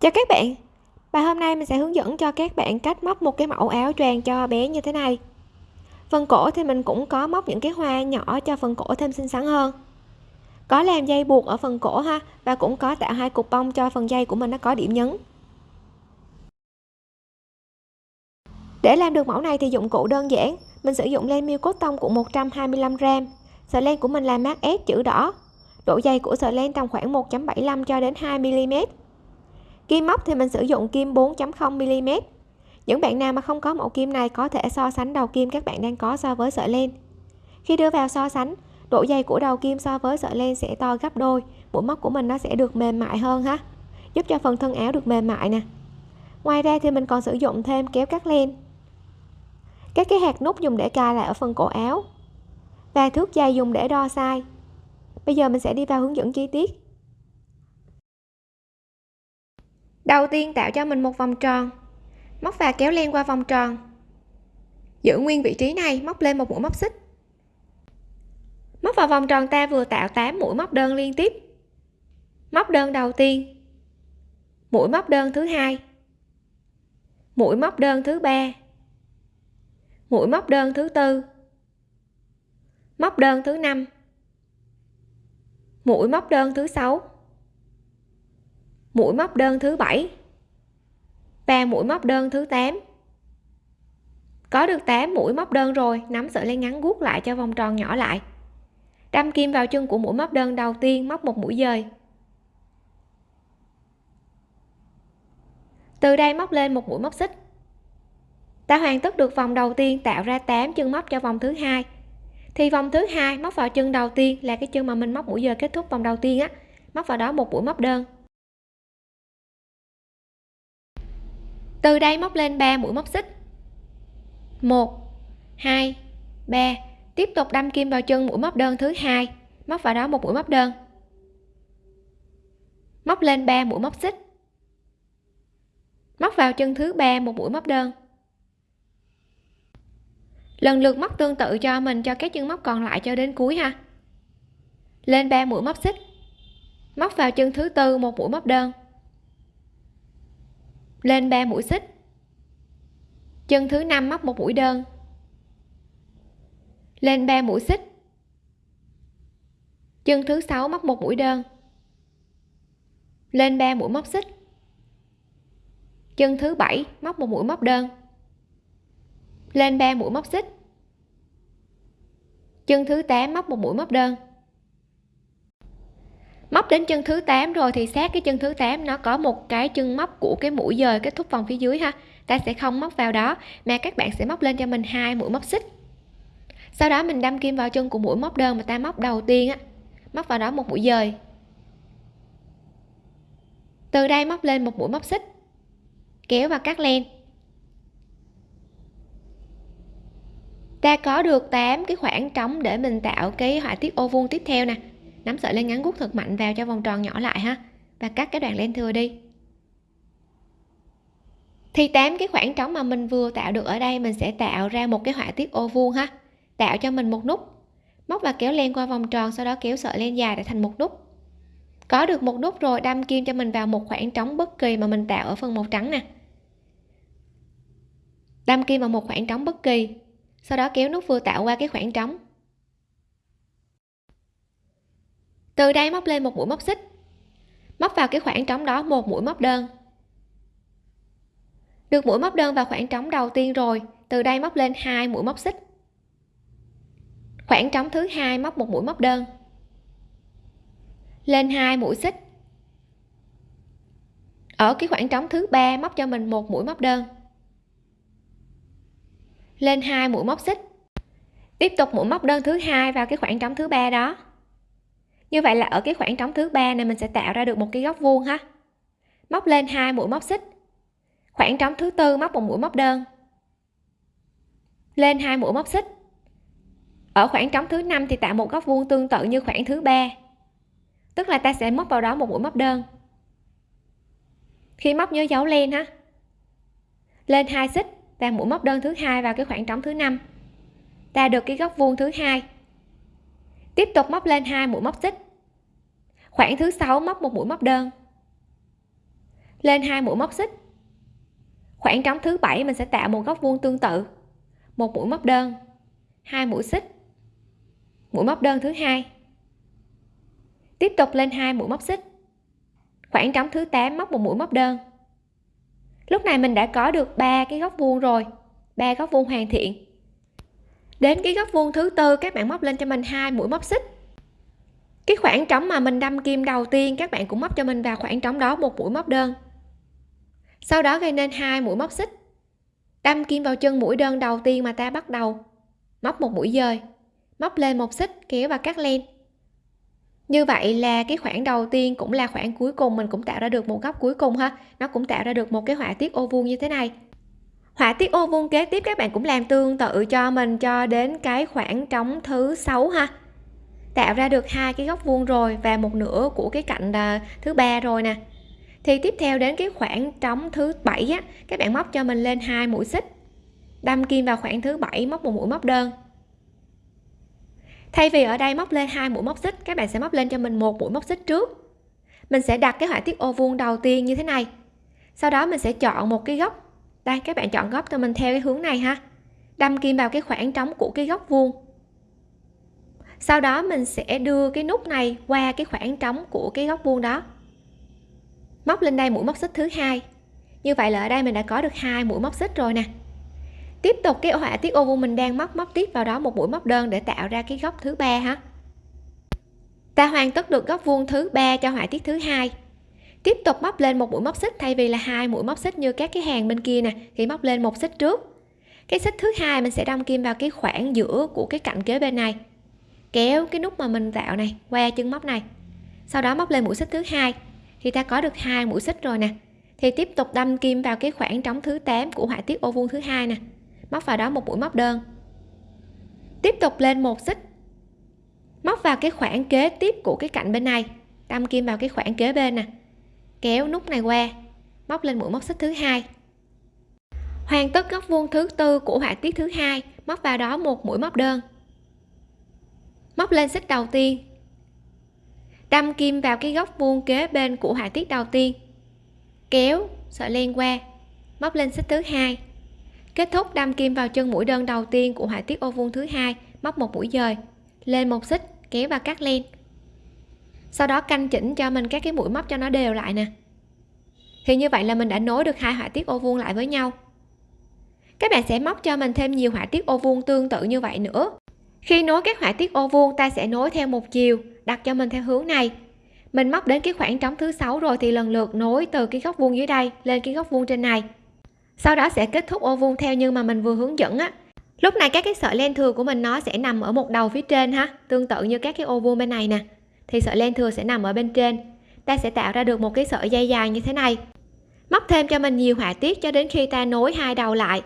chào các bạn. Bài hôm nay mình sẽ hướng dẫn cho các bạn cách móc một cái mẫu áo choàng cho bé như thế này. Phần cổ thì mình cũng có móc những cái hoa nhỏ cho phần cổ thêm xinh xắn hơn. Có làm dây buộc ở phần cổ ha, và cũng có tạo hai cục bông cho phần dây của mình nó có điểm nhấn. Để làm được mẫu này thì dụng cụ đơn giản. Mình sử dụng len miêu cốt tông của 125 gram. Sợi len của mình là mát S chữ đỏ. Độ dày của sợi len tầm khoảng 1.75 cho đến 2 mm kim móc thì mình sử dụng kim 4.0 mm. Những bạn nào mà không có mẫu kim này có thể so sánh đầu kim các bạn đang có so với sợi len. Khi đưa vào so sánh, độ dày của đầu kim so với sợi len sẽ to gấp đôi mũi móc của mình nó sẽ được mềm mại hơn ha. Giúp cho phần thân áo được mềm mại nè. Ngoài ra thì mình còn sử dụng thêm kéo cắt len. Các cái hạt nút dùng để cài lại ở phần cổ áo. Và thước dây dùng để đo size. Bây giờ mình sẽ đi vào hướng dẫn chi tiết. Đầu tiên tạo cho mình một vòng tròn. Móc và kéo len qua vòng tròn. Giữ nguyên vị trí này, móc lên một mũi móc xích. Móc vào vòng tròn ta vừa tạo 8 mũi móc đơn liên tiếp. Móc đơn đầu tiên. Mũi móc đơn thứ hai. Mũi móc đơn thứ ba. Mũi móc đơn thứ tư. Móc đơn thứ năm. Mũi móc đơn thứ sáu mũi móc đơn thứ bảy. Và mũi móc đơn thứ 8 có được 8 mũi móc đơn rồi, nắm sợi len ngắn guốc lại cho vòng tròn nhỏ lại. Đâm kim vào chân của mũi móc đơn đầu tiên, móc một mũi dời. Từ đây móc lên một mũi móc xích. Ta hoàn tất được vòng đầu tiên, tạo ra 8 chân móc cho vòng thứ hai. Thì vòng thứ hai móc vào chân đầu tiên là cái chân mà mình móc mũi giờ kết thúc vòng đầu tiên á, móc vào đó một mũi móc đơn. Từ đây móc lên 3 mũi móc xích. 1 2 3 tiếp tục đâm kim vào chân mũi móc đơn thứ hai. Móc vào đó một mũi móc đơn. Móc lên 3 mũi móc xích. Móc vào chân thứ ba một mũi móc đơn. Lần lượt móc tương tự cho mình, cho các chân móc còn lại cho đến cuối ha. Lên 3 mũi móc xích. Móc vào chân thứ tư một mũi móc đơn lên 3 mũi xích. Chân thứ năm móc một mũi đơn. Lên 3 mũi xích. Chân thứ sáu móc một mũi đơn. Lên 3 mũi móc xích. Chân thứ bảy móc một mũi móc đơn. Lên 3 mũi móc xích. Chân thứ 8 móc một mũi móc đơn móc đến chân thứ 8 rồi thì sát cái chân thứ 8 nó có một cái chân móc của cái mũi dời kết thúc vòng phía dưới ha. Ta sẽ không móc vào đó, mà các bạn sẽ móc lên cho mình hai mũi móc xích. Sau đó mình đâm kim vào chân của mũi móc đơn mà ta móc đầu tiên á, móc vào đó một mũi dời. Từ đây móc lên một mũi móc xích, kéo và cắt len. Ta có được 8 cái khoảng trống để mình tạo cái họa tiết ô vuông tiếp theo nè nắm sợi len ngắn guốc thật mạnh vào cho vòng tròn nhỏ lại ha. Và cắt cái đoạn len thừa đi. Thì tám cái khoảng trống mà mình vừa tạo được ở đây, mình sẽ tạo ra một cái họa tiết ô vuông ha. Tạo cho mình một nút. Móc và kéo len qua vòng tròn, sau đó kéo sợi len dài để thành một nút. Có được một nút rồi, đâm kim cho mình vào một khoảng trống bất kỳ mà mình tạo ở phần màu trắng nè. Đâm kim vào một khoảng trống bất kỳ. Sau đó kéo nút vừa tạo qua cái khoảng trống. Từ đây móc lên một mũi móc xích. Móc vào cái khoảng trống đó, một mũi móc đơn. Được mũi móc đơn vào khoảng trống đầu tiên rồi, từ đây móc lên hai mũi móc xích. Khoảng trống thứ hai móc một mũi móc đơn. Lên hai mũi xích. Ở cái khoảng trống thứ ba móc cho mình một mũi móc đơn. Lên hai mũi móc xích. Tiếp tục mũi móc đơn thứ hai vào cái khoảng trống thứ ba đó như vậy là ở cái khoảng trống thứ ba này mình sẽ tạo ra được một cái góc vuông ha. Móc lên hai mũi móc xích. Khoảng trống thứ tư móc một mũi móc đơn. Lên hai mũi móc xích. Ở khoảng trống thứ năm thì tạo một góc vuông tương tự như khoảng thứ ba. Tức là ta sẽ móc vào đó một mũi móc đơn. Khi móc nhớ dấu len ha. Lên hai xích và mũi móc đơn thứ hai vào cái khoảng trống thứ năm. Ta được cái góc vuông thứ hai tiếp tục móc lên hai mũi móc xích. Khoảng thứ sáu móc một mũi móc đơn. Lên hai mũi móc xích. Khoảng trống thứ bảy mình sẽ tạo một góc vuông tương tự. Một mũi móc đơn, hai mũi xích. Mũi móc đơn thứ hai. Tiếp tục lên hai mũi móc xích. Khoảng trống thứ 8 móc một mũi móc đơn. Lúc này mình đã có được ba cái góc vuông rồi, ba góc vuông hoàn thiện đến cái góc vuông thứ tư, các bạn móc lên cho mình hai mũi móc xích. Cái khoảng trống mà mình đâm kim đầu tiên, các bạn cũng móc cho mình vào khoảng trống đó, một mũi móc đơn. Sau đó gây nên hai mũi móc xích. Đâm kim vào chân mũi đơn đầu tiên mà ta bắt đầu móc một mũi dời. Móc lên một xích, kéo và cắt len. Như vậy là cái khoảng đầu tiên cũng là khoảng cuối cùng, mình cũng tạo ra được một góc cuối cùng ha. Nó cũng tạo ra được một cái họa tiết ô vuông như thế này họa tiết ô vuông kế tiếp các bạn cũng làm tương tự cho mình cho đến cái khoảng trống thứ sáu ha. Tạo ra được hai cái góc vuông rồi và một nửa của cái cạnh à, thứ ba rồi nè. Thì tiếp theo đến cái khoảng trống thứ bảy á, các bạn móc cho mình lên hai mũi xích. Đâm kim vào khoảng thứ bảy, móc một mũi móc đơn. Thay vì ở đây móc lên hai mũi móc xích, các bạn sẽ móc lên cho mình một mũi móc xích trước. Mình sẽ đặt cái họa tiết ô vuông đầu tiên như thế này. Sau đó mình sẽ chọn một cái góc đây, các bạn chọn góc cho mình theo cái hướng này ha. Đâm kim vào cái khoảng trống của cái góc vuông. Sau đó mình sẽ đưa cái nút này qua cái khoảng trống của cái góc vuông đó. Móc lên đây mũi móc xích thứ hai. Như vậy là ở đây mình đã có được hai mũi móc xích rồi nè. Tiếp tục cái họa tiết ô vuông mình đang móc móc tiếp vào đó một mũi móc đơn để tạo ra cái góc thứ ba ha. Ta hoàn tất được góc vuông thứ ba cho họa tiết thứ hai tiếp tục móc lên một mũi móc xích, thay vì là hai mũi móc xích như các cái hàng bên kia nè, thì móc lên một xích trước. Cái xích thứ hai mình sẽ đâm kim vào cái khoảng giữa của cái cạnh kế bên này. Kéo cái nút mà mình tạo này, qua chân móc này. Sau đó móc lên mũi xích thứ hai, thì ta có được hai mũi xích rồi nè. Thì tiếp tục đâm kim vào cái khoảng trống thứ 8 của họa tiết ô vuông thứ hai nè. Móc vào đó một mũi móc đơn. Tiếp tục lên một xích. Móc vào cái khoảng kế tiếp của cái cạnh bên này, đâm kim vào cái khoảng kế bên nè kéo nút này qua móc lên mũi móc xích thứ hai. Hoàn tất góc vuông thứ tư của họa tiết thứ hai, móc vào đó một mũi móc đơn. Móc lên xích đầu tiên. Đâm kim vào cái góc vuông kế bên của họa tiết đầu tiên. Kéo, sợi len qua, móc lên xích thứ hai. Kết thúc đâm kim vào chân mũi đơn đầu tiên của họa tiết ô vuông thứ hai, móc một mũi dời, lên một xích, kéo và cắt len sau đó canh chỉnh cho mình các cái mũi móc cho nó đều lại nè. Thì như vậy là mình đã nối được hai họa tiết ô vuông lại với nhau. Các bạn sẽ móc cho mình thêm nhiều họa tiết ô vuông tương tự như vậy nữa. Khi nối các họa tiết ô vuông, ta sẽ nối theo một chiều, đặt cho mình theo hướng này. Mình móc đến cái khoảng trống thứ sáu rồi thì lần lượt nối từ cái góc vuông dưới đây lên cái góc vuông trên này. Sau đó sẽ kết thúc ô vuông theo như mà mình vừa hướng dẫn á. Lúc này các cái sợi len thừa của mình nó sẽ nằm ở một đầu phía trên ha, tương tự như các cái ô vuông bên này nè thì sợi len thừa sẽ nằm ở bên trên. Ta sẽ tạo ra được một cái sợi dây dài như thế này. Móc thêm cho mình nhiều họa tiết cho đến khi ta nối hai đầu lại.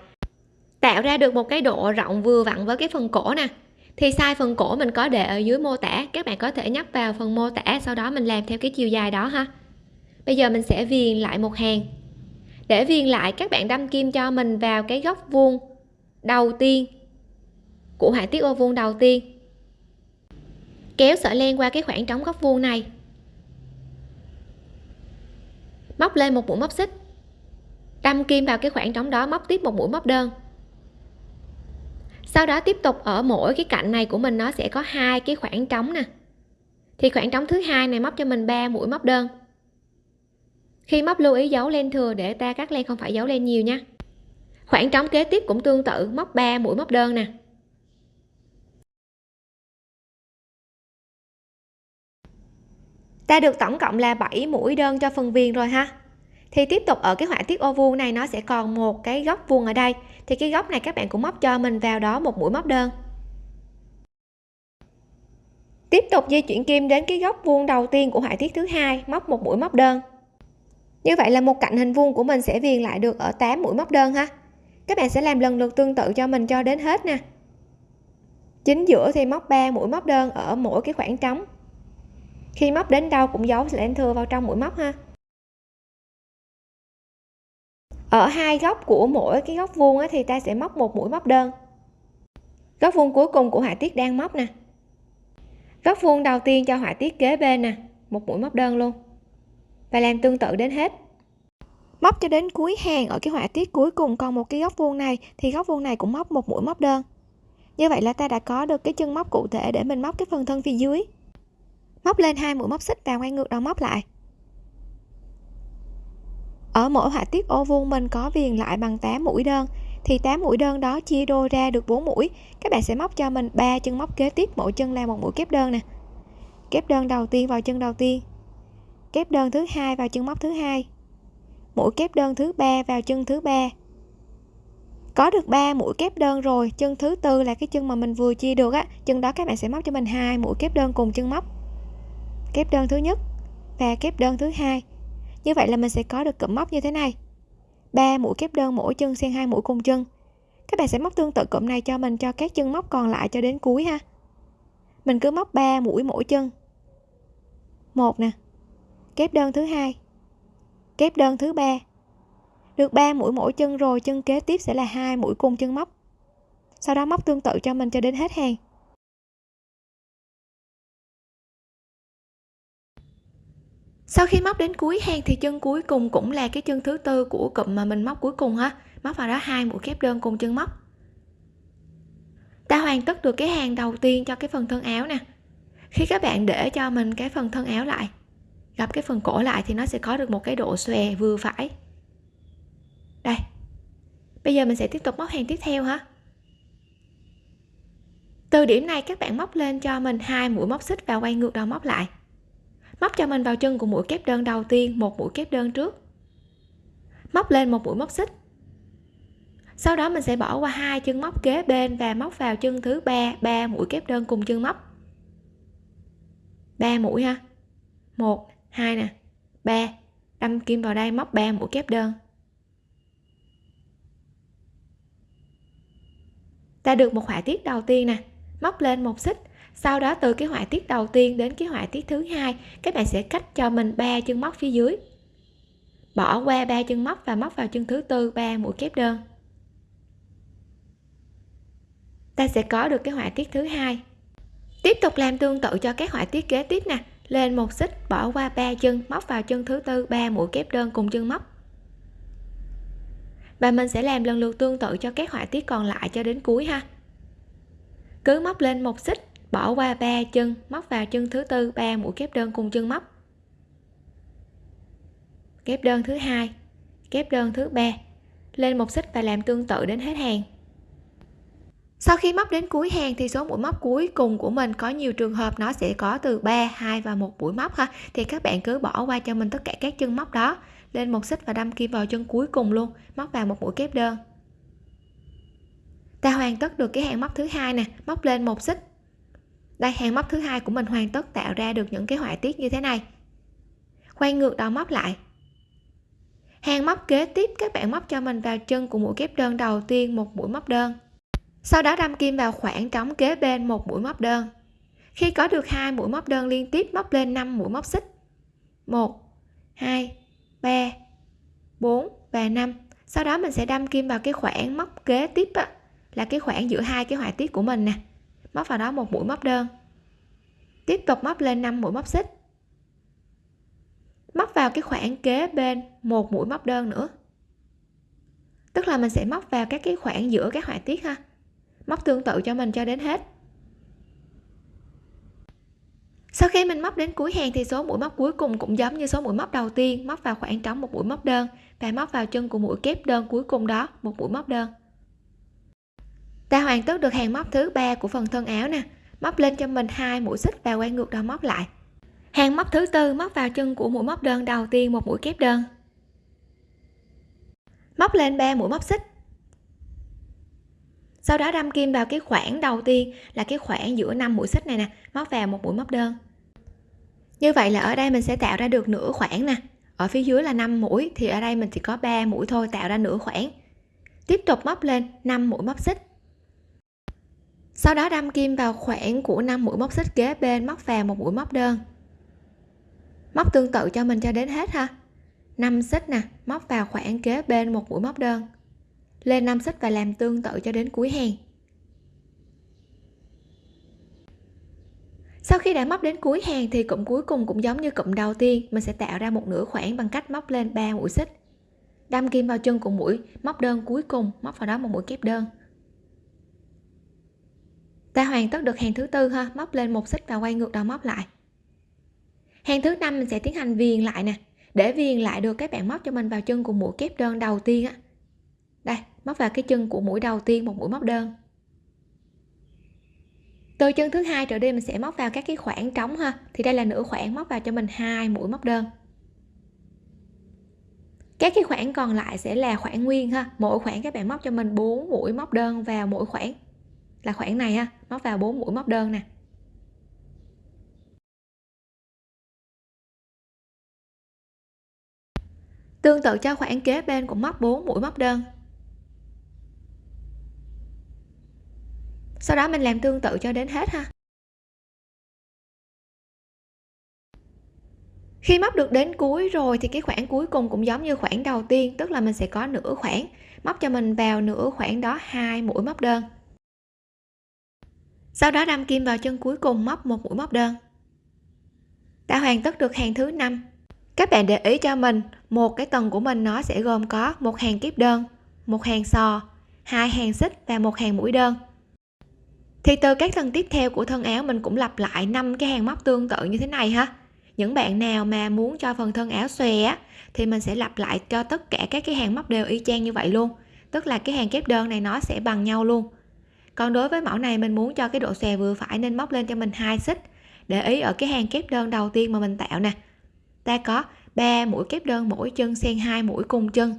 Tạo ra được một cái độ rộng vừa vặn với cái phần cổ nè. Thì size phần cổ mình có để ở dưới mô tả, các bạn có thể nhấp vào phần mô tả, sau đó mình làm theo cái chiều dài đó ha. Bây giờ mình sẽ viền lại một hàng. Để viền lại, các bạn đâm kim cho mình vào cái góc vuông đầu tiên, của họa tiết ô vuông đầu tiên kéo sợi len qua cái khoảng trống góc vuông này. Móc lên một mũi móc xích. Đâm kim vào cái khoảng trống đó, móc tiếp một mũi móc đơn. Sau đó tiếp tục ở mỗi cái cạnh này của mình, nó sẽ có hai cái khoảng trống nè. Thì khoảng trống thứ hai này móc cho mình 3 mũi móc đơn. Khi móc lưu ý giấu len thừa để ta cắt len không phải giấu len nhiều nha. Khoảng trống kế tiếp cũng tương tự, móc 3 mũi móc đơn nè. Ta được tổng cộng là 7 mũi đơn cho phần viền rồi ha. Thì tiếp tục ở cái họa tiết ô vuông này, nó sẽ còn một cái góc vuông ở đây. Thì cái góc này các bạn cũng móc cho mình vào đó một mũi móc đơn. Tiếp tục di chuyển kim đến cái góc vuông đầu tiên của họa tiết thứ hai, móc một mũi móc đơn. Như vậy là một cạnh hình vuông của mình sẽ viền lại được ở 8 mũi móc đơn ha. Các bạn sẽ làm lần lượt tương tự cho mình cho đến hết nè. Chính giữa thì móc 3 mũi móc đơn ở mỗi cái khoảng trống khi móc đến đâu cũng giấu len thừa vào trong mũi móc ha. Ở hai góc của mỗi cái góc vuông thì ta sẽ móc một mũi móc đơn. Góc vuông cuối cùng của họa tiết đang móc nè. Góc vuông đầu tiên cho họa tiết kế bên nè, một mũi móc đơn luôn. Và làm tương tự đến hết. Móc cho đến cuối hàng ở cái họa tiết cuối cùng còn một cái góc vuông này, thì góc vuông này cũng móc một mũi móc đơn. Như vậy là ta đã có được cái chân móc cụ thể để mình móc cái phần thân phía dưới móc lên hai mũi móc xích và quay ngược đầu móc lại. Ở mỗi họa tiết ô vuông mình có viền lại bằng 8 mũi đơn, thì 8 mũi đơn đó chia đôi ra được 4 mũi. Các bạn sẽ móc cho mình ba chân móc kế tiếp, mỗi chân là một mũi kép đơn nè. Kép đơn đầu tiên vào chân đầu tiên, kép đơn thứ hai vào chân móc thứ hai, mũi kép đơn thứ ba vào chân thứ ba. Có được 3 mũi kép đơn rồi, chân thứ tư là cái chân mà mình vừa chia được á, chân đó các bạn sẽ móc cho mình hai mũi kép đơn cùng chân móc kép đơn thứ nhất và kép đơn thứ hai. Như vậy là mình sẽ có được cụm móc như thế này. Ba mũi kép đơn mỗi chân xen hai mũi cùng chân. Các bạn sẽ móc tương tự cụm này cho mình cho các chân móc còn lại cho đến cuối ha. Mình cứ móc 3 mũi mỗi chân. Một nè. Kép đơn thứ hai. Kép đơn thứ ba. Được 3 mũi mỗi chân rồi, chân kế tiếp sẽ là hai mũi cùng chân móc. Sau đó móc tương tự cho mình cho đến hết hàng. Sau khi móc đến cuối hàng thì chân cuối cùng cũng là cái chân thứ tư của cụm mà mình móc cuối cùng ha. Móc vào đó hai mũi kép đơn cùng chân móc. Ta hoàn tất được cái hàng đầu tiên cho cái phần thân áo nè. Khi các bạn để cho mình cái phần thân áo lại, gặp cái phần cổ lại thì nó sẽ có được một cái độ xòe vừa phải. Đây. Bây giờ mình sẽ tiếp tục móc hàng tiếp theo ha. Từ điểm này các bạn móc lên cho mình hai mũi móc xích và quay ngược đầu móc lại móc cho mình vào chân của mũi kép đơn đầu tiên, một mũi kép đơn trước. Móc lên một mũi móc xích. Sau đó mình sẽ bỏ qua hai chân móc kế bên và móc vào chân thứ ba ba mũi kép đơn cùng chân móc. Ba mũi ha. Một, hai nè. Ba. Đâm kim vào đây, móc ba mũi kép đơn. Ta được một họa tiết đầu tiên nè. Móc lên một xích sau đó từ cái họa tiết đầu tiên đến cái họa tiết thứ hai, các bạn sẽ cách cho mình ba chân móc phía dưới. Bỏ qua ba chân móc và móc vào chân thứ tư, ba mũi kép đơn. Ta sẽ có được cái họa tiết thứ hai. Tiếp tục làm tương tự cho các họa tiết kế tiếp nè. Lên một xích, bỏ qua ba chân, móc vào chân thứ tư, ba mũi kép đơn cùng chân móc. Và mình sẽ làm lần lượt tương tự cho các họa tiết còn lại cho đến cuối ha. Cứ móc lên một xích bỏ qua ba chân móc vào chân thứ tư ba mũi kép đơn cùng chân móc. Kép đơn thứ hai kép đơn thứ ba. Lên một xích và làm tương tự đến hết hàng. Sau khi móc đến cuối hàng thì số mũi móc cuối cùng của mình có nhiều trường hợp nó sẽ có từ 3, 2 và một mũi móc ha. Thì các bạn cứ bỏ qua cho mình tất cả các chân móc đó. Lên một xích và đâm kim vào chân cuối cùng luôn móc vào một mũi kép đơn. Ta hoàn tất được cái hàng móc thứ hai nè. Móc lên một xích đây hàng móc thứ hai của mình hoàn tất tạo ra được những cái họa tiết như thế này. Quay ngược đầu móc lại. Hàng móc kế tiếp các bạn móc cho mình vào chân của mũi kép đơn đầu tiên một mũi móc đơn. Sau đó đâm kim vào khoảng trống kế bên một mũi móc đơn. Khi có được hai mũi móc đơn liên tiếp móc lên 5 mũi móc xích. 1 2 3 4 và 5 sau đó mình sẽ đâm kim vào cái khoảng móc kế tiếp á, là cái khoảng giữa hai cái họa tiết của mình nè móc vào đó một mũi móc đơn. Tiếp tục móc lên 5 mũi móc xích. Móc vào cái khoảng kế bên một mũi móc đơn nữa. Tức là mình sẽ móc vào các cái khoảng giữa các họa tiết ha. Móc tương tự cho mình cho đến hết. Sau khi mình móc đến cuối hàng thì số mũi móc cuối cùng cũng giống như số mũi móc đầu tiên, móc vào khoảng trống một mũi móc đơn và móc vào chân của mũi kép đơn cuối cùng đó, một mũi móc đơn ta hoàn tất được hàng móc thứ ba của phần thân áo nè. Móc lên cho mình hai mũi xích và quay ngược đầu móc lại. Hàng móc thứ tư móc vào chân của mũi móc đơn đầu tiên một mũi kép đơn. Móc lên ba mũi móc xích. Sau đó đâm kim vào cái khoảng đầu tiên là cái khoảng giữa năm mũi xích này nè, móc vào một mũi móc đơn. Như vậy là ở đây mình sẽ tạo ra được nửa khoảng nè. Ở phía dưới là 5 mũi thì ở đây mình chỉ có 3 mũi thôi, tạo ra nửa khoảng. Tiếp tục móc lên 5 mũi móc xích sau đó đâm kim vào khoảng của 5 mũi móc xích kế bên móc vào một mũi móc đơn. Móc tương tự cho mình cho đến hết ha. 5 xích nè, móc vào khoảng kế bên một mũi móc đơn. Lên 5 xích và làm tương tự cho đến cuối hàng. Sau khi đã móc đến cuối hàng thì cụm cuối cùng cũng giống như cụm đầu tiên, mình sẽ tạo ra một nửa khoảng bằng cách móc lên 3 mũi xích. Đâm kim vào chân của mũi, móc đơn cuối cùng, móc vào đó một mũi kép đơn ta hoàn tất được hàng thứ tư ha. Móc lên một xích và quay ngược đầu móc lại. Hàng thứ năm mình sẽ tiến hành viền lại nè. Để viền lại được các bạn móc cho mình vào chân của mũi kép đơn đầu tiên á. Đây, móc vào cái chân của mũi đầu tiên, một mũi móc đơn. Từ chân thứ hai trở đi mình sẽ móc vào các cái khoảng trống ha. Thì đây là nửa khoảng, móc vào cho mình hai mũi móc đơn. Các cái khoảng còn lại sẽ là khoảng nguyên ha. Mỗi khoảng các bạn móc cho mình 4 mũi móc đơn vào mỗi khoảng là khoảng này ha móc vào 4 mũi móc đơn nè. Tương tự cho khoảng kế bên cũng móc 4 mũi móc đơn. Sau đó mình làm tương tự cho đến hết ha. Khi móc được đến cuối rồi thì cái khoảng cuối cùng cũng giống như khoảng đầu tiên, tức là mình sẽ có nửa khoảng móc cho mình vào nửa khoảng đó hai mũi móc đơn sau đó đâm kim vào chân cuối cùng móc một mũi móc đơn. Đã hoàn tất được hàng thứ năm. Các bạn để ý cho mình, một cái tầng của mình nó sẽ gồm có một hàng kép đơn, một hàng sò, hai hàng xích và một hàng mũi đơn. Thì từ các tầng tiếp theo của thân áo mình cũng lặp lại năm cái hàng móc tương tự như thế này ha. Những bạn nào mà muốn cho phần thân áo xòe á, thì mình sẽ lặp lại cho tất cả các cái hàng móc đều y chang như vậy luôn. Tức là cái hàng kép đơn này nó sẽ bằng nhau luôn còn đối với mẫu này, mình muốn cho cái độ xòe vừa phải nên móc lên cho mình hai xích. Để ý ở cái hàng kép đơn đầu tiên mà mình tạo nè. Ta có 3 mũi kép đơn mỗi chân xen hai mũi cùng chân.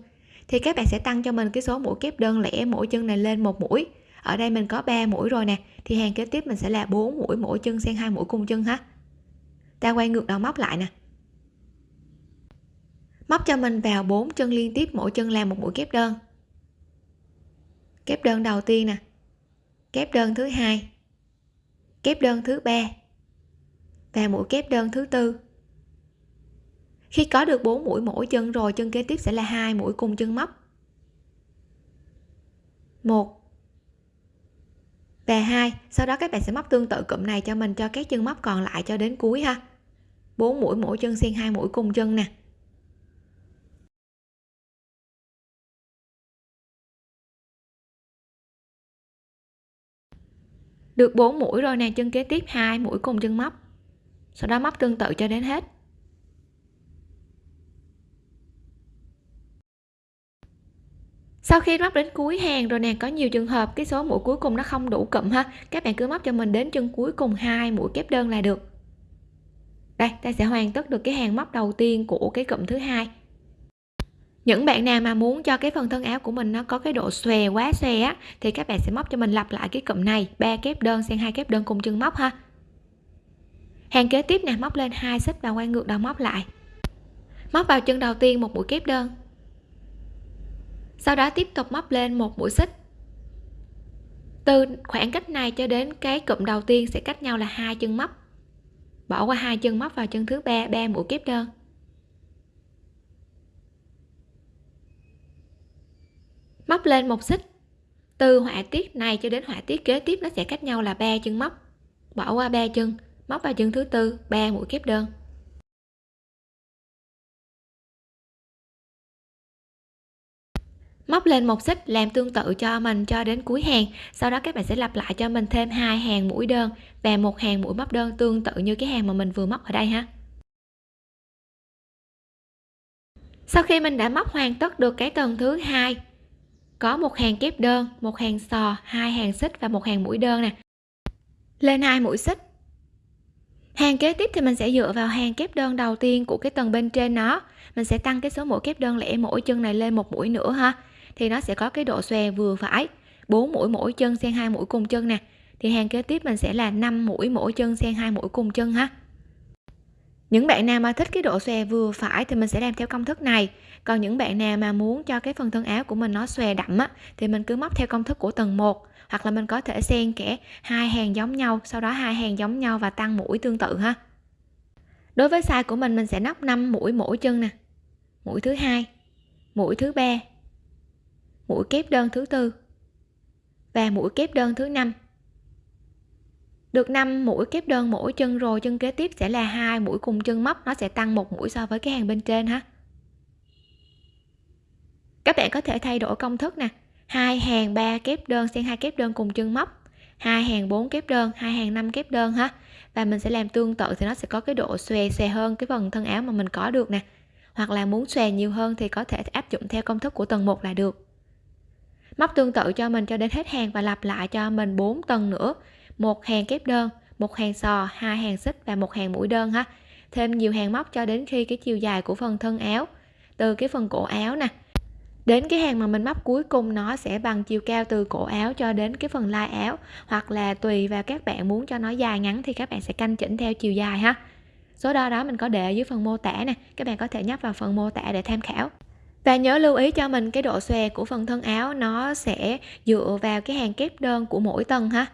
Thì các bạn sẽ tăng cho mình cái số mũi kép đơn lẻ mỗi chân này lên một mũi. Ở đây mình có 3 mũi rồi nè, thì hàng kế tiếp mình sẽ là 4 mũi mỗi chân xen hai mũi cùng chân ha. Ta quay ngược đầu móc lại nè. Móc cho mình vào 4 chân liên tiếp, mỗi chân làm một mũi kép đơn. Kép đơn đầu tiên nè kép đơn thứ hai. Kép đơn thứ ba và mũi kép đơn thứ tư. Khi có được 4 mũi mỗi chân rồi, chân kế tiếp sẽ là hai mũi cùng chân móc. Một và hai. Sau đó các bạn sẽ móc tương tự cụm này cho mình, cho các chân móc còn lại cho đến cuối ha. 4 mũi mỗi chân xen hai mũi cùng chân nè. Được 4 mũi rồi nè, chân kế tiếp hai mũi cùng chân móc. Sau đó móc tương tự cho đến hết. Sau khi móc đến cuối hàng rồi nè, có nhiều trường hợp cái số mũi cuối cùng nó không đủ cụm ha. Các bạn cứ móc cho mình đến chân cuối cùng hai mũi kép đơn là được. Đây, ta sẽ hoàn tất được cái hàng móc đầu tiên của cái cụm thứ hai những bạn nào mà muốn cho cái phần thân áo của mình nó có cái độ xòe quá xòe á, thì các bạn sẽ móc cho mình lặp lại cái cụm này, ba kép đơn xen hai kép đơn cùng chân móc ha. Hàng kế tiếp nè, móc lên hai xích và quay ngược đầu móc lại. Móc vào chân đầu tiên một mũi kép đơn. Sau đó tiếp tục móc lên một mũi xích. Từ khoảng cách này cho đến cái cụm đầu tiên sẽ cách nhau là hai chân móc. Bỏ qua hai chân móc vào chân thứ ba ba mũi kép đơn. Móc lên một xích. Từ họa tiết này cho đến họa tiết kế tiếp nó sẽ cách nhau là ba chân móc. Bỏ qua ba chân, móc vào chân thứ tư, ba mũi kép đơn. Móc lên một xích làm tương tự cho mình cho đến cuối hàng. Sau đó các bạn sẽ lặp lại cho mình thêm hai hàng mũi đơn và một hàng mũi móc đơn tương tự như cái hàng mà mình vừa móc ở đây ha. Sau khi mình đã móc hoàn tất được cái tầng thứ hai có một hàng kép đơn, một hàng sò, hai hàng xích và một hàng mũi đơn nè. Lên hai mũi xích. Hàng kế tiếp thì mình sẽ dựa vào hàng kép đơn đầu tiên của cái tầng bên trên nó. Mình sẽ tăng cái số mũi kép đơn lẻ mỗi chân này lên một mũi nữa ha. Thì nó sẽ có cái độ xòe vừa phải 4 mũi mỗi chân xen hai mũi cùng chân nè. Thì hàng kế tiếp mình sẽ là 5 mũi mỗi chân xen hai mũi cùng chân ha. Những bạn nào mà thích cái độ xòe vừa phải thì mình sẽ làm theo công thức này còn những bạn nào mà muốn cho cái phần thân áo của mình nó xòe đậm á, thì mình cứ móc theo công thức của tầng 1 hoặc là mình có thể xen kẽ hai hàng giống nhau, sau đó hai hàng giống nhau và tăng mũi tương tự ha. Đối với size của mình mình sẽ nóc 5 mũi mỗi chân nè. Mũi thứ hai, mũi thứ ba, mũi kép đơn thứ tư và mũi kép đơn thứ năm. Được 5 mũi kép đơn mỗi chân rồi, chân kế tiếp sẽ là hai mũi cùng chân móc, nó sẽ tăng một mũi so với cái hàng bên trên ha các bạn có thể thay đổi công thức nè. Hai hàng ba kép đơn xen hai kép đơn cùng chân móc. Hai hàng 4 kép đơn, hai hàng 5 kép đơn ha. Và mình sẽ làm tương tự thì nó sẽ có cái độ xòe xòe hơn cái phần thân áo mà mình có được nè. Hoặc là muốn xòe nhiều hơn thì có thể áp dụng theo công thức của tầng 1 là được. Móc tương tự cho mình cho đến hết hàng và lặp lại cho mình 4 tầng nữa. Một hàng kép đơn, một hàng sò, hai hàng xích và một hàng mũi đơn ha. Thêm nhiều hàng móc cho đến khi cái chiều dài của phần thân áo. Từ cái phần cổ áo nè đến cái hàng mà mình móc cuối cùng nó sẽ bằng chiều cao từ cổ áo cho đến cái phần lai áo, hoặc là tùy vào các bạn muốn cho nó dài ngắn thì các bạn sẽ canh chỉnh theo chiều dài ha. Số đo đó mình có để ở dưới phần mô tả nè, các bạn có thể nhấp vào phần mô tả để tham khảo. Và nhớ lưu ý cho mình cái độ xòe của phần thân áo, nó sẽ dựa vào cái hàng kép đơn của mỗi tầng ha.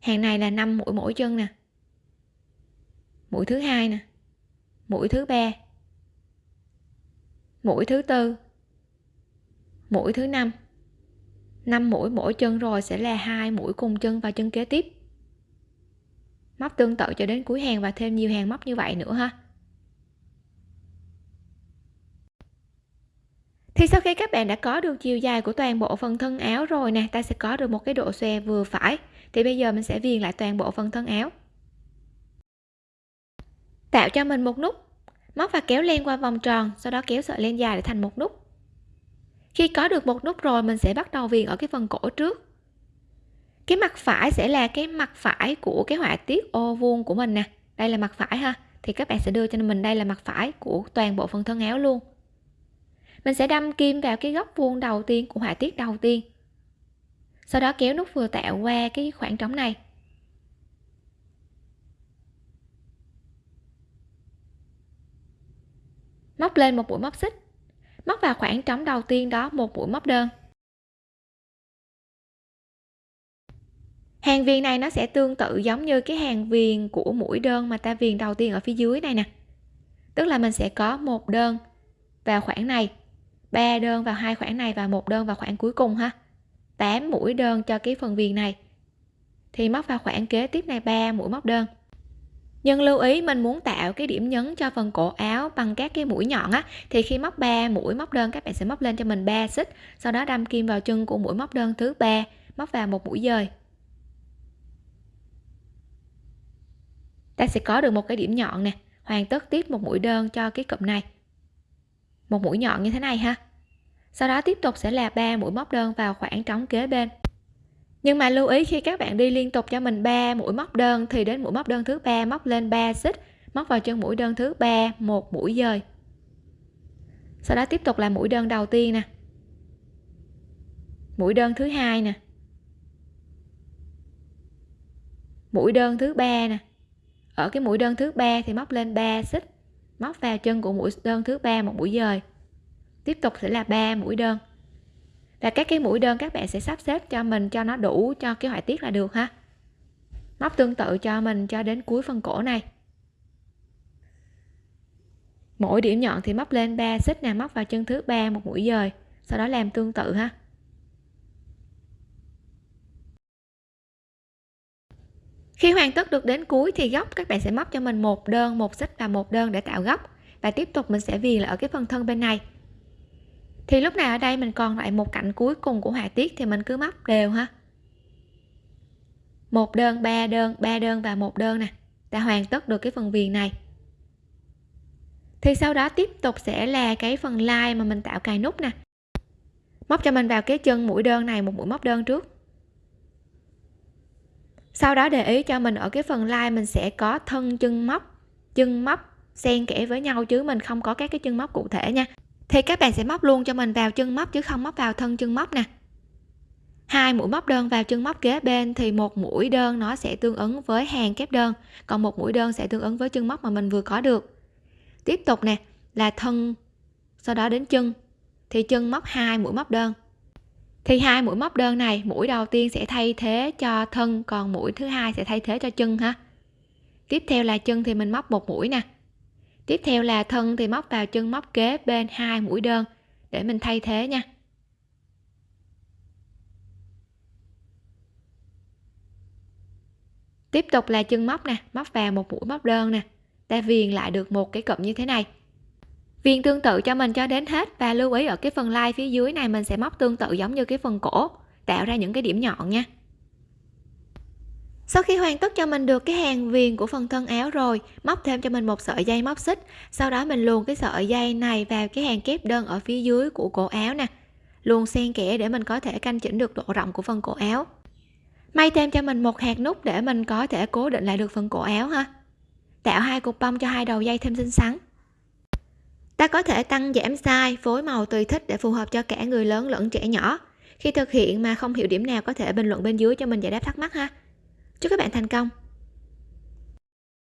Hàng này là 5 mũi mỗi chân nè. Mũi thứ hai nè. Mũi thứ ba mũi thứ tư. Mũi thứ năm. 5 mũi mỗi chân rồi sẽ là hai mũi cùng chân và chân kế tiếp. Móc tương tự cho đến cuối hàng và thêm nhiều hàng móc như vậy nữa ha. Thì sau khi các bạn đã có được chiều dài của toàn bộ phần thân áo rồi nè, ta sẽ có được một cái độ xòe vừa phải. Thì bây giờ mình sẽ viền lại toàn bộ phần thân áo. Tạo cho mình một nút móc và kéo len qua vòng tròn, sau đó kéo sợi len dài để thành một nút. Khi có được một nút rồi, mình sẽ bắt đầu viền ở cái phần cổ trước. Cái mặt phải sẽ là cái mặt phải của cái họa tiết ô vuông của mình nè. Đây là mặt phải ha. Thì các bạn sẽ đưa cho mình đây là mặt phải của toàn bộ phần thân áo luôn. Mình sẽ đâm kim vào cái góc vuông đầu tiên của họa tiết đầu tiên. Sau đó kéo nút vừa tạo qua cái khoảng trống này. Móc lên một mũi móc xích. Móc vào khoảng trống đầu tiên đó một mũi móc đơn. Hàng viền này nó sẽ tương tự giống như cái hàng viền của mũi đơn mà ta viền đầu tiên ở phía dưới này nè. Tức là mình sẽ có một đơn vào khoảng này, ba đơn vào hai khoảng này và một đơn vào khoảng cuối cùng ha. 8 mũi đơn cho cái phần viền này. Thì móc vào khoảng kế tiếp này 3 mũi móc đơn nhưng lưu ý, mình muốn tạo cái điểm nhấn cho phần cổ áo bằng các cái mũi nhọn á, thì khi móc 3 mũi móc đơn, các bạn sẽ móc lên cho mình 3 xích, sau đó đâm kim vào chân của mũi móc đơn thứ ba, móc vào một mũi dời. Ta sẽ có được một cái điểm nhọn nè, hoàn tất tiếp một mũi đơn cho cái cụm này. Một mũi nhọn như thế này ha. Sau đó tiếp tục sẽ là ba mũi móc đơn vào khoảng trống kế bên nhưng mà lưu ý khi các bạn đi liên tục cho mình 3 mũi móc đơn, thì đến mũi móc đơn thứ ba móc lên 3 xích, móc vào chân mũi đơn thứ ba một mũi dời. Sau đó tiếp tục là mũi đơn đầu tiên nè. Mũi đơn thứ hai nè. Mũi đơn thứ ba nè. Ở cái mũi đơn thứ ba thì móc lên 3 xích, móc vào chân của mũi đơn thứ ba một mũi dời. Tiếp tục sẽ là 3 mũi đơn và các cái mũi đơn các bạn sẽ sắp xếp cho mình cho nó đủ cho cái họa tiết là được ha. Móc tương tự cho mình cho đến cuối phần cổ này. Mỗi điểm nhọn thì móc lên 3 xích nè, móc vào chân thứ ba một mũi dời, sau đó làm tương tự ha. Khi hoàn tất được đến cuối thì góc các bạn sẽ móc cho mình một đơn, một xích và một đơn để tạo góc. Và tiếp tục mình sẽ viền lại ở cái phần thân bên này thì lúc này ở đây mình còn lại một cạnh cuối cùng của họa tiết thì mình cứ móc đều ha. Một đơn, ba đơn ba đơn và một đơn nè. Đã hoàn tất được cái phần viền này. Thì sau đó tiếp tục sẽ là cái phần lai mà mình tạo cài nút nè. Móc cho mình vào cái chân mũi đơn này, một mũi móc đơn trước. Sau đó để ý cho mình ở cái phần lai mình sẽ có thân chân móc chân móc xen kẽ với nhau chứ mình không có các cái chân móc cụ thể nha thì các bạn sẽ móc luôn cho mình vào chân móc chứ không móc vào thân chân móc nè. Hai mũi móc đơn vào chân móc kế bên thì một mũi đơn nó sẽ tương ứng với hàng kép đơn, còn một mũi đơn sẽ tương ứng với chân móc mà mình vừa có được. Tiếp tục nè, là thân, sau đó đến chân. Thì chân móc hai mũi móc đơn. Thì hai mũi móc đơn này, mũi đầu tiên sẽ thay thế cho thân, còn mũi thứ hai sẽ thay thế cho chân ha. Tiếp theo là chân thì mình móc một mũi nè tiếp theo là thân thì móc vào chân móc kế bên hai mũi đơn. Để mình thay thế nha. Tiếp tục là chân móc nè, móc vào một mũi móc đơn nè. Ta viền lại được một cái cụm như thế này. Viền tương tự cho mình cho đến hết và lưu ý ở cái phần lai phía dưới này mình sẽ móc tương tự giống như cái phần cổ, tạo ra những cái điểm nhọn nha sau khi hoàn tất cho mình được cái hàng viền của phần thân áo rồi, móc thêm cho mình một sợi dây móc xích. Sau đó mình luồn cái sợi dây này vào cái hàng kép đơn ở phía dưới của cổ áo nè. Luồn xen kẽ để mình có thể canh chỉnh được độ rộng của phần cổ áo. May thêm cho mình một hạt nút để mình có thể cố định lại được phần cổ áo ha. Tạo hai cục bông cho hai đầu dây thêm xinh xắn. Ta có thể tăng giảm size, phối màu tùy thích để phù hợp cho cả người lớn lẫn trẻ nhỏ. Khi thực hiện mà không hiểu điểm nào có thể bình luận bên dưới cho mình giải đáp thắc mắc ha chúc các bạn thành công.